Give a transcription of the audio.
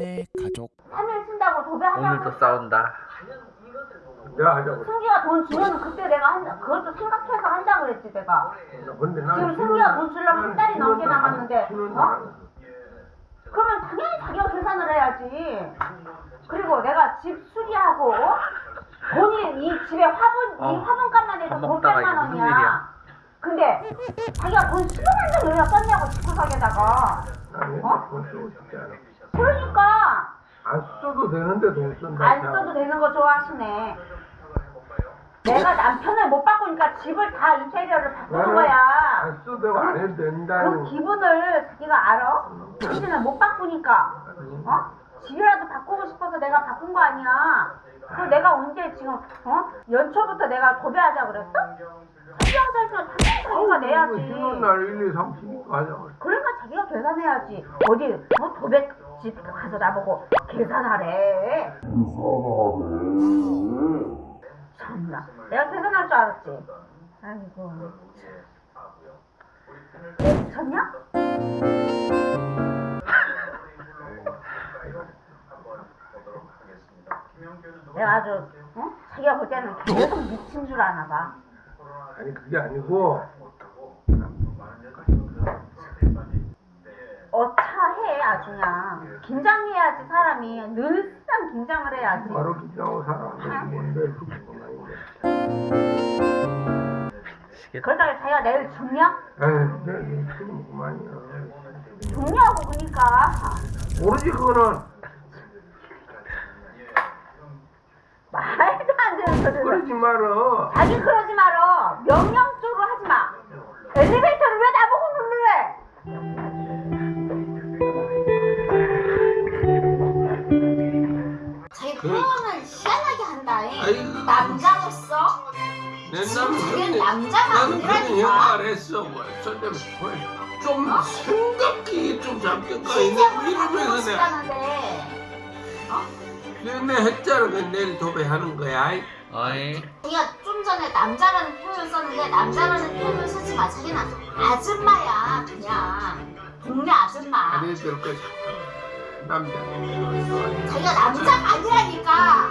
김현의 가족 3일 쓴다고 도배하자고 오늘도 싸운다. 내가 하자고. 승기가 돈 주면 그때 내가 한다 그것도 생각해서 한다 그랬지 내가 근데 나는 지금 승기가 돈 주려면 한 달이 넘게 남았는데 어? 그러면 당연히 자기가 계산을 해야지 그리고 내가 집 수리하고 돈이 이 집에 화분 이 어, 화분값만 해도 밥돈 먹다가 100만 이거 무슨 원이야? 근데 자기가 돈 10만 원 여기다 썼냐고 집구석에다가 어? 그러니까 안 써도 되는데 돈 쓴다. 안 써도 되는 거 좋아하시네 내가 남편을 못 바꾸니까 집을 다 인테리어를 바꾸는 거야 안 써도 안 해도 그 된다는. 기분을 자기가 알아? 당신은 못 바꾸니까 어? 집이라도 바꾸고 싶어서 내가 바꾼 거 아니야 그 내가 언제 지금 어? 연초부터 내가 도배하자 그랬어? 했으면 당연히 자기가 내야지 신혼날 1, 2, 3, 12 하자고. 그러니까 자기가 계산해야지 어디 어? 도배 집 가서 나보고 계산하래. 참나. 내가 계산할 줄 알았지? 아이고. 내 미쳤냐? 내가 아주 어? 자기가 볼 때는 계속 미친 줄 아나 봐. 아니 그게 아니고. 어차해 아주 그냥 긴장해야지 사람이 늘상 긴장을 해야지 바로 기장하고 살아. 뭔데 그건 아닌데. 그러다가 자기가 내일 죽냐? 에이, 내 지금 그만이야. 죽냐고 그러니까 모르지 그거는. 말도 안 되는 소리를 그러지 말어. 자기 그러지 말 표현을 희한하게 한다. 잉. 아이고. 남자로서 내 지금 남자가 아니라니까. 생각을 했어. 뭐, 저좀 좀 생각이 좀 신세부를 이러면서 내가 내 했잖아. 그 내일 도배하는 거야. 아이. 어이. 자기가 좀 전에 남자라는 표현을 썼는데 남자라는 표현을 쓰지 마. 자기는 아줌마야 그냥 동네 아줌마. 아니 될. 남자. 자기가 남자가 아니라니까.